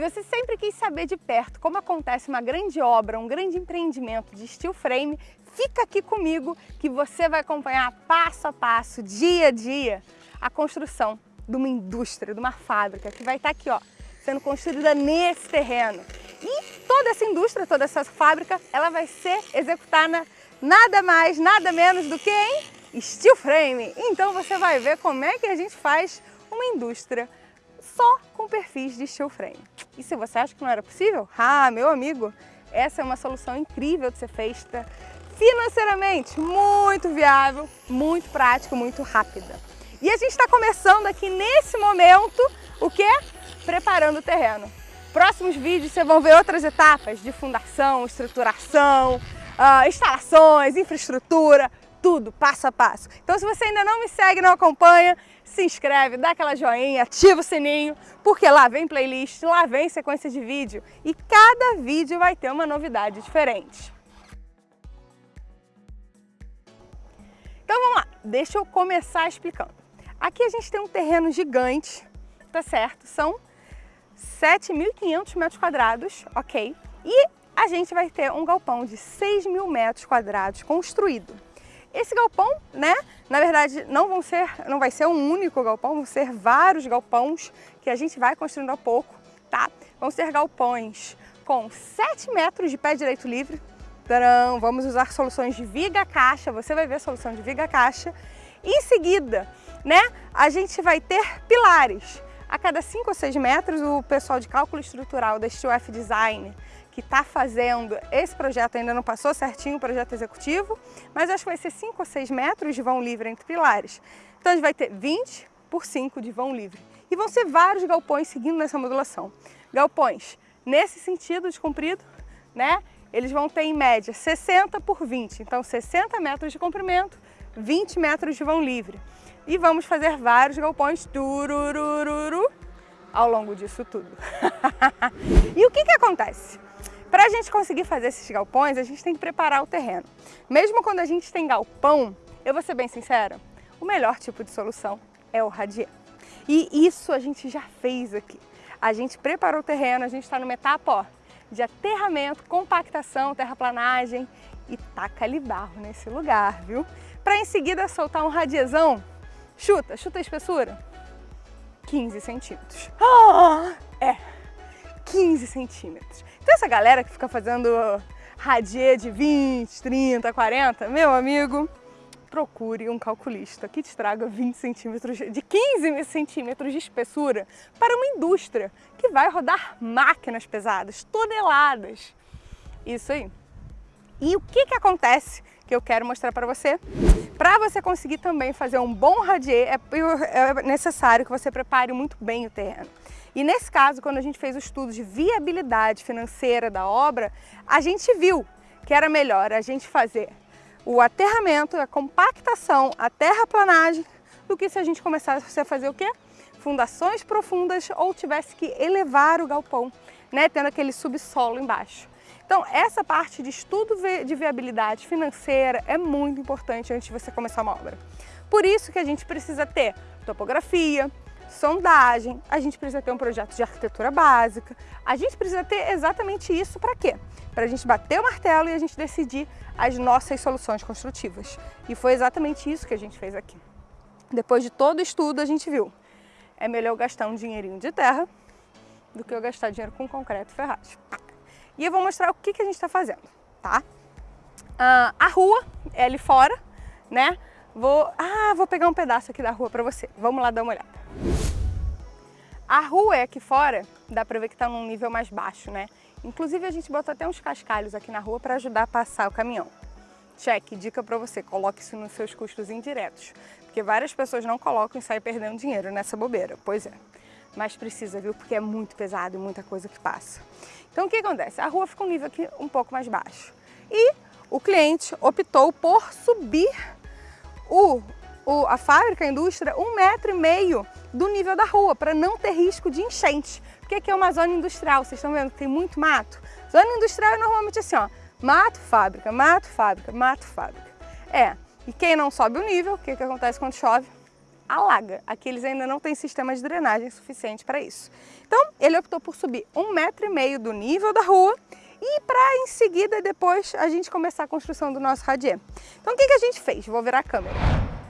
Se você sempre quis saber de perto como acontece uma grande obra, um grande empreendimento de steel frame, fica aqui comigo que você vai acompanhar passo a passo, dia a dia, a construção de uma indústria, de uma fábrica que vai estar aqui, ó, sendo construída nesse terreno. E toda essa indústria, toda essa fábrica, ela vai ser executada nada mais, nada menos do que em steel frame. Então você vai ver como é que a gente faz uma indústria só com perfis de steel frame. E se você acha que não era possível? Ah, meu amigo, essa é uma solução incrível de ser feita financeiramente muito viável, muito prática, muito rápida. E a gente está começando aqui nesse momento, o que? Preparando o terreno. Próximos vídeos vocês vão ver outras etapas de fundação, estruturação, uh, instalações, infraestrutura, tudo passo a passo. Então se você ainda não me segue, não acompanha, se inscreve, dá aquela joinha, ativa o sininho, porque lá vem playlist, lá vem sequência de vídeo e cada vídeo vai ter uma novidade diferente. Então vamos lá, deixa eu começar explicando. Aqui a gente tem um terreno gigante, tá certo? São 7.500 metros quadrados, ok? E a gente vai ter um galpão de 6 mil metros quadrados construído. Esse galpão, né, na verdade não, vão ser, não vai ser um único galpão, vão ser vários galpões que a gente vai construindo a pouco, tá? Vão ser galpões com 7 metros de pé direito livre, Tcharam! vamos usar soluções de viga caixa, você vai ver a solução de viga caixa. Em seguida, né, a gente vai ter pilares. A cada 5 ou 6 metros, o pessoal de cálculo estrutural da Steel Design que está fazendo esse projeto, ainda não passou certinho o projeto executivo, mas acho que vai ser 5 ou 6 metros de vão livre entre pilares. Então a gente vai ter 20 por 5 de vão livre. E vão ser vários galpões seguindo nessa modulação. Galpões nesse sentido de comprido, né? Eles vão ter em média 60 por 20, então 60 metros de comprimento, 20 metros de vão livre. E vamos fazer vários galpões tururururu ao longo disso tudo. e o que que acontece? Para a gente conseguir fazer esses galpões, a gente tem que preparar o terreno. Mesmo quando a gente tem galpão, eu vou ser bem sincera, o melhor tipo de solução é o radier. E isso a gente já fez aqui. A gente preparou o terreno, a gente está numa etapa ó, de aterramento, compactação, terraplanagem e taca-lhe barro nesse lugar, viu? Para em seguida soltar um radiezão, chuta, chuta a espessura, 15 centímetros. Ah, é, 15 centímetros. Então essa galera que fica fazendo radier de 20, 30, 40, meu amigo, procure um calculista que te traga 20 centímetros, de 15 centímetros de espessura para uma indústria que vai rodar máquinas pesadas, toneladas. Isso aí. E o que, que acontece que eu quero mostrar para você? Para você conseguir também fazer um bom radier, é, é necessário que você prepare muito bem o terreno. E nesse caso, quando a gente fez o estudo de viabilidade financeira da obra, a gente viu que era melhor a gente fazer o aterramento, a compactação, a terraplanagem, do que se a gente começasse a fazer o quê? Fundações profundas ou tivesse que elevar o galpão, né, tendo aquele subsolo embaixo. Então, essa parte de estudo de viabilidade financeira é muito importante antes de você começar uma obra. Por isso que a gente precisa ter topografia, sondagem, a gente precisa ter um projeto de arquitetura básica, a gente precisa ter exatamente isso para quê? Para a gente bater o martelo e a gente decidir as nossas soluções construtivas. E foi exatamente isso que a gente fez aqui. Depois de todo o estudo, a gente viu, é melhor gastar um dinheirinho de terra do que eu gastar dinheiro com concreto e ferragem. E eu vou mostrar o que, que a gente está fazendo, tá? Ah, a rua é ali fora, né? Vou, ah, vou pegar um pedaço aqui da rua para você. Vamos lá dar uma olhada. A rua é aqui fora, dá para ver que está num nível mais baixo, né? Inclusive a gente botou até uns cascalhos aqui na rua para ajudar a passar o caminhão. Cheque, dica para você, coloque isso nos seus custos indiretos, porque várias pessoas não colocam e saem perdendo dinheiro nessa bobeira, pois é. Mas precisa, viu? Porque é muito pesado e muita coisa que passa. Então o que acontece? A rua fica um nível aqui um pouco mais baixo. E o cliente optou por subir o o, a fábrica, a indústria, um metro e meio do nível da rua, para não ter risco de enchente. Porque aqui é uma zona industrial, vocês estão vendo que tem muito mato. Zona industrial é normalmente assim, ó, mato, fábrica, mato, fábrica, mato, fábrica. É, e quem não sobe o nível, o que, que acontece quando chove? Alaga. Aqui eles ainda não têm sistema de drenagem suficiente para isso. Então, ele optou por subir um metro e meio do nível da rua e para em seguida, depois, a gente começar a construção do nosso radier. Então, o que, que a gente fez? Vou virar a câmera.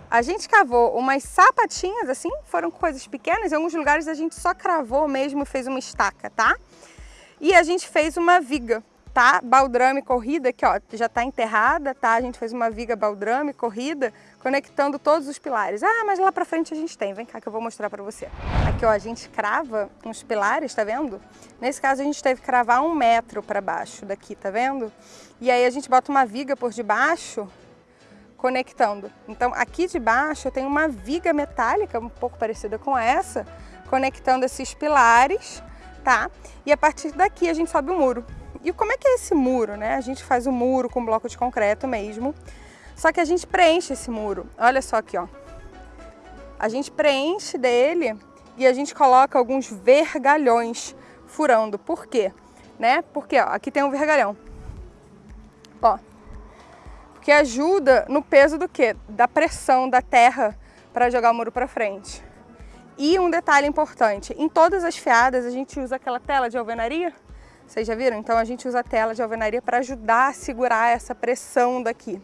A gente cavou umas sapatinhas assim, foram coisas pequenas, em alguns lugares a gente só cravou mesmo, fez uma estaca, tá? E a gente fez uma viga tá? Baldrame corrida, que ó, já está enterrada, tá? A gente fez uma viga baldrame corrida, conectando todos os pilares. Ah, mas lá para frente a gente tem, vem cá que eu vou mostrar para você. Aqui, ó, a gente crava uns pilares, tá vendo? Nesse caso a gente teve que cravar um metro para baixo daqui, tá vendo? E aí a gente bota uma viga por debaixo, conectando. Então aqui de baixo eu tenho uma viga metálica, um pouco parecida com essa, conectando esses pilares, tá? E a partir daqui a gente sobe o muro. E como é que é esse muro, né? A gente faz o muro com bloco de concreto mesmo, só que a gente preenche esse muro. Olha só aqui, ó. A gente preenche dele e a gente coloca alguns vergalhões furando. Por quê? Né? Porque ó, aqui tem um vergalhão. Ó. Porque ajuda no peso do quê? Da pressão da terra para jogar o muro para frente. E um detalhe importante, em todas as fiadas a gente usa aquela tela de alvenaria vocês já viram? Então a gente usa a tela de alvenaria para ajudar a segurar essa pressão daqui.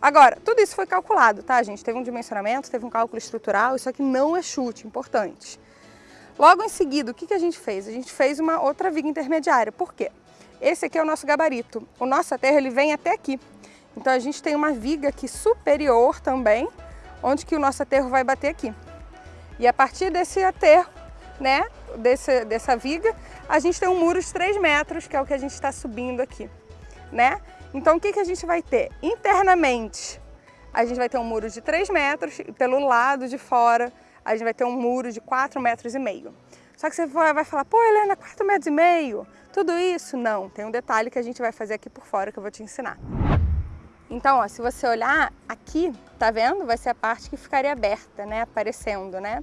Agora, tudo isso foi calculado, tá, gente? Teve um dimensionamento, teve um cálculo estrutural, isso aqui não é chute, importante. Logo em seguida, o que, que a gente fez? A gente fez uma outra viga intermediária. Por quê? Esse aqui é o nosso gabarito. O nosso aterro ele vem até aqui. Então a gente tem uma viga aqui superior também, onde que o nosso aterro vai bater aqui. E a partir desse aterro, né, desse, dessa viga, a gente tem um muro de 3 metros, que é o que a gente está subindo aqui, né? Então o que, que a gente vai ter? Internamente, a gente vai ter um muro de 3 metros e pelo lado de fora a gente vai ter um muro de 4 metros e meio. Só que você vai falar, pô Helena, 4 metros e meio, tudo isso? Não, tem um detalhe que a gente vai fazer aqui por fora que eu vou te ensinar. Então, ó, se você olhar aqui, tá vendo? Vai ser a parte que ficaria aberta, né? Aparecendo, né?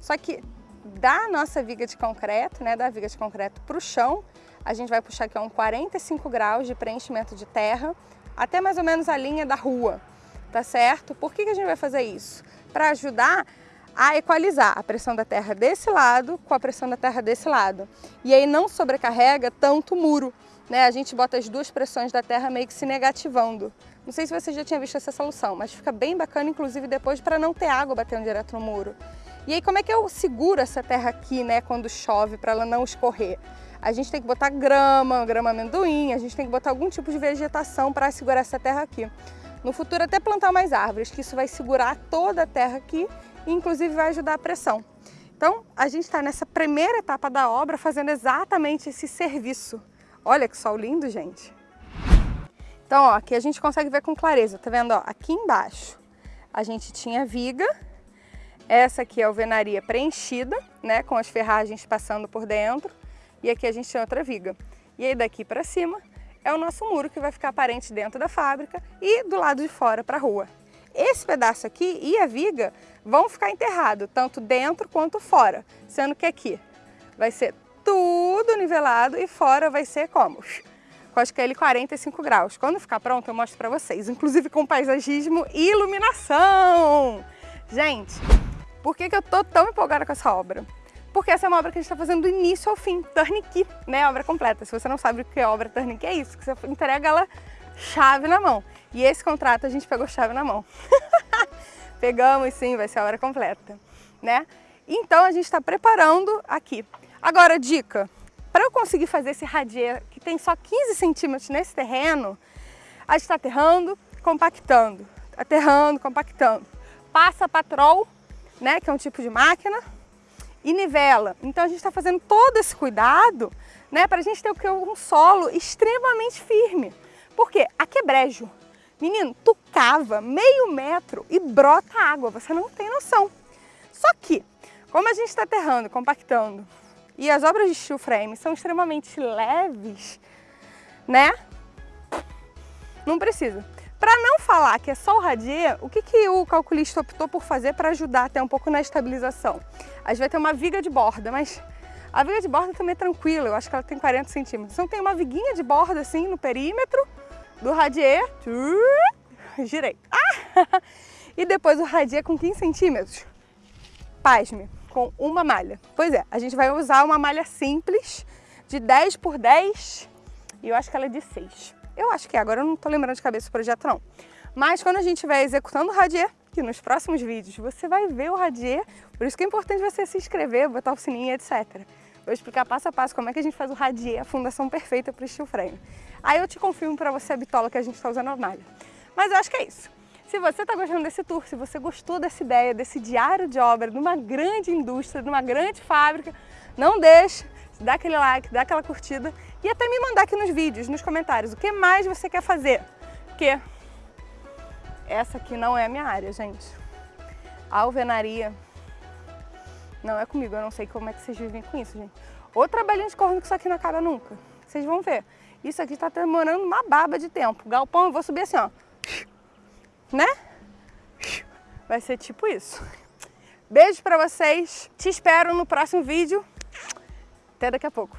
Só que da nossa viga de concreto, né, da viga de concreto para o chão, a gente vai puxar aqui um 45 graus de preenchimento de terra, até mais ou menos a linha da rua, tá certo? Por que, que a gente vai fazer isso? Para ajudar a equalizar a pressão da terra desse lado com a pressão da terra desse lado. E aí não sobrecarrega tanto o muro, né? A gente bota as duas pressões da terra meio que se negativando. Não sei se você já tinha visto essa solução, mas fica bem bacana, inclusive depois, para não ter água batendo direto no muro. E aí como é que eu seguro essa terra aqui, né, quando chove, para ela não escorrer? A gente tem que botar grama, grama amendoim, a gente tem que botar algum tipo de vegetação para segurar essa terra aqui. No futuro até plantar mais árvores, que isso vai segurar toda a terra aqui e inclusive vai ajudar a pressão. Então a gente está nessa primeira etapa da obra fazendo exatamente esse serviço. Olha que sol lindo, gente! Então, ó, aqui a gente consegue ver com clareza, tá vendo? Ó, aqui embaixo a gente tinha viga, essa aqui é a alvenaria preenchida, né, com as ferragens passando por dentro. E aqui a gente tem outra viga. E aí daqui para cima é o nosso muro que vai ficar aparente dentro da fábrica e do lado de fora para a rua. Esse pedaço aqui e a viga vão ficar enterrados, tanto dentro quanto fora, sendo que aqui vai ser tudo nivelado e fora vai ser como? Com a escala 45 graus. Quando ficar pronto eu mostro para vocês, inclusive com paisagismo e iluminação. Gente, por que, que eu tô tão empolgada com essa obra? Porque essa é uma obra que a gente está fazendo do início ao fim, turnkey, né? Obra completa. Se você não sabe o que é obra turnkey, é isso, que você entrega ela chave na mão. E esse contrato a gente pegou chave na mão. Pegamos sim, vai ser a obra completa, né? Então a gente está preparando aqui. Agora, dica, para eu conseguir fazer esse radier que tem só 15 centímetros nesse terreno, a gente está aterrando, compactando, aterrando, compactando. Passa patrol né, que é um tipo de máquina, e nivela. Então a gente está fazendo todo esse cuidado né, para a gente ter um solo extremamente firme. Por quê? Aqui é. Menino, tu cava meio metro e brota água, você não tem noção. Só que, como a gente está aterrando, compactando, e as obras de steel frame são extremamente leves, né? Não precisa. Para não falar que é só o radier, o que, que o calculista optou por fazer para ajudar até um pouco na estabilização? A gente vai ter uma viga de borda, mas a viga de borda também é tranquila, eu acho que ela tem 40 centímetros. Então tem uma viguinha de borda assim no perímetro do radier, girei. Ah! E depois o radier com 15 centímetros, pasme, com uma malha. Pois é, a gente vai usar uma malha simples de 10 por 10 e eu acho que ela é de 6. Eu acho que é, agora eu não tô lembrando de cabeça o projeto não. Mas quando a gente estiver executando o radier, que nos próximos vídeos você vai ver o radier, por isso que é importante você se inscrever, botar o sininho, etc. Vou explicar passo a passo como é que a gente faz o radier, a fundação perfeita para o steel frame. Aí eu te confirmo para você a bitola que a gente está usando a malha. Mas eu acho que é isso. Se você está gostando desse tour, se você gostou dessa ideia, desse diário de obra, de uma grande indústria, de uma grande fábrica, não deixe dar aquele like, dar aquela curtida e até me mandar aqui nos vídeos, nos comentários, o que mais você quer fazer. Porque essa aqui não é a minha área, gente. A alvenaria não é comigo, eu não sei como é que vocês vivem com isso, gente. Ou trabalhinho de corno que isso aqui não acaba nunca. Vocês vão ver. Isso aqui está demorando uma baba de tempo. Galpão, eu vou subir assim, ó. Né? Vai ser tipo isso. Beijo pra vocês. Te espero no próximo vídeo. Até daqui a pouco.